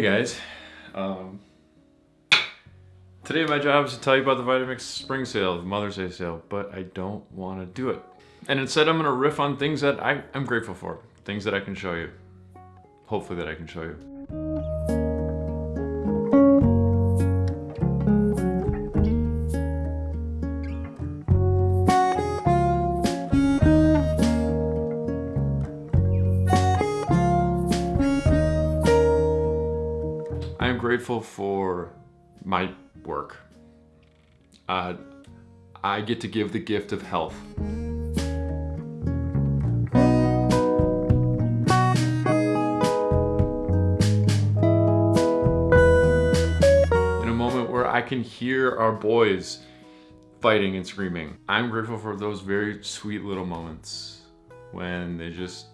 Hey guys, um, today my job is to tell you about the Vitamix spring sale, the Mother's Day sale, but I don't want to do it. And instead I'm going to riff on things that I, I'm grateful for, things that I can show you. Hopefully that I can show you. Grateful for my work. Uh, I get to give the gift of health. In a moment where I can hear our boys fighting and screaming. I'm grateful for those very sweet little moments when they just,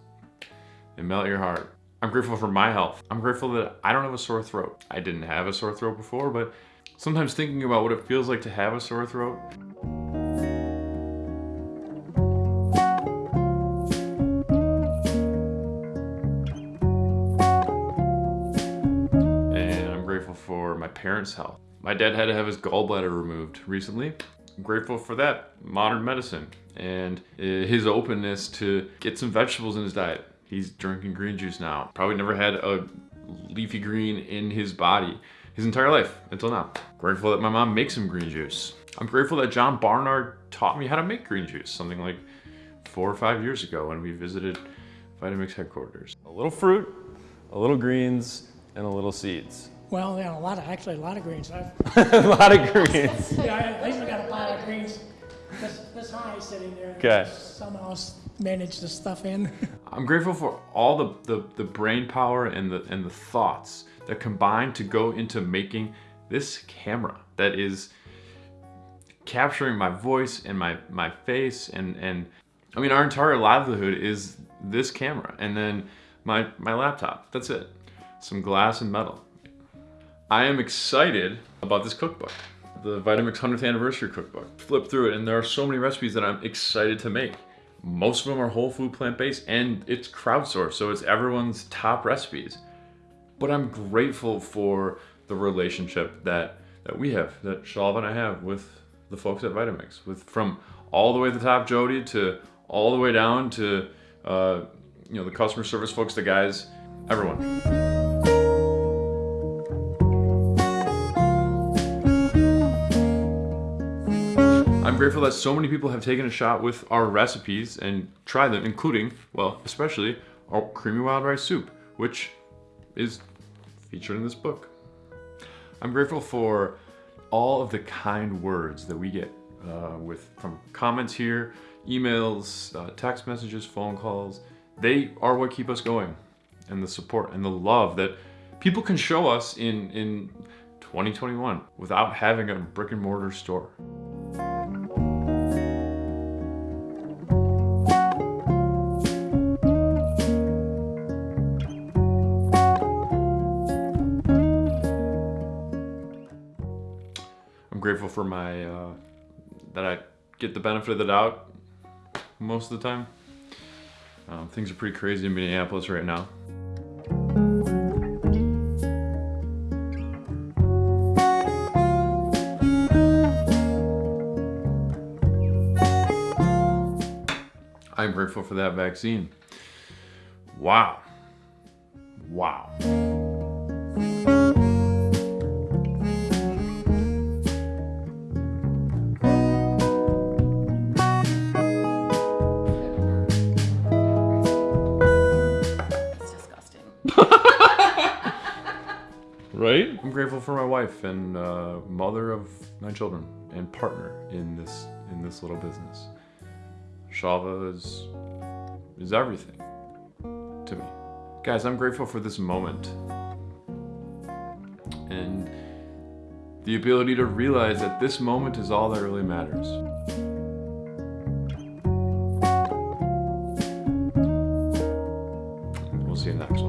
they melt your heart. I'm grateful for my health. I'm grateful that I don't have a sore throat. I didn't have a sore throat before, but sometimes thinking about what it feels like to have a sore throat and I'm grateful for my parents' health. My dad had to have his gallbladder removed recently. I'm grateful for that, modern medicine, and uh, his openness to get some vegetables in his diet. He's drinking green juice now. Probably never had a leafy green in his body his entire life until now. Grateful that my mom makes him green juice. I'm grateful that John Barnard taught me how to make green juice, something like four or five years ago when we visited Vitamix headquarters. A little fruit, a little greens, and a little seeds. Well, yeah, a lot of, actually a lot of greens. I've, a lot of greens. yeah, I I usually got a pile of greens this, this high sitting there. and Okay. Somehow s- managed to stuff in. I'm grateful for all the, the, the brain power and the, and the thoughts that combine to go into making this camera that is capturing my voice and my, my face and, and I mean our entire livelihood is this camera and then my, my laptop. That's it. Some glass and metal. I am excited about this cookbook, the Vitamix 100th anniversary cookbook. Flip through it and there are so many recipes that I'm excited to make. Most of them are whole food plant-based and it's crowdsourced, so it's everyone's top recipes. But I'm grateful for the relationship that, that we have, that Shalva and I have with the folks at Vitamix, with from all the way to the top Jodi to all the way down to uh, you know the customer service folks, the guys, everyone. I'm grateful that so many people have taken a shot with our recipes and tried them, including, well, especially our creamy wild rice soup, which is featured in this book. I'm grateful for all of the kind words that we get uh, with from comments here, emails, uh, text messages, phone calls. They are what keep us going, and the support and the love that people can show us in in 2021 without having a brick and mortar store. Grateful for my uh, that I get the benefit of the doubt most of the time. Um, things are pretty crazy in Minneapolis right now. I'm grateful for that vaccine. Wow. Wow. Right? I'm grateful for my wife and uh, mother of my children and partner in this in this little business. Shalva is is everything to me. Guys, I'm grateful for this moment and the ability to realize that this moment is all that really matters. We'll see you next.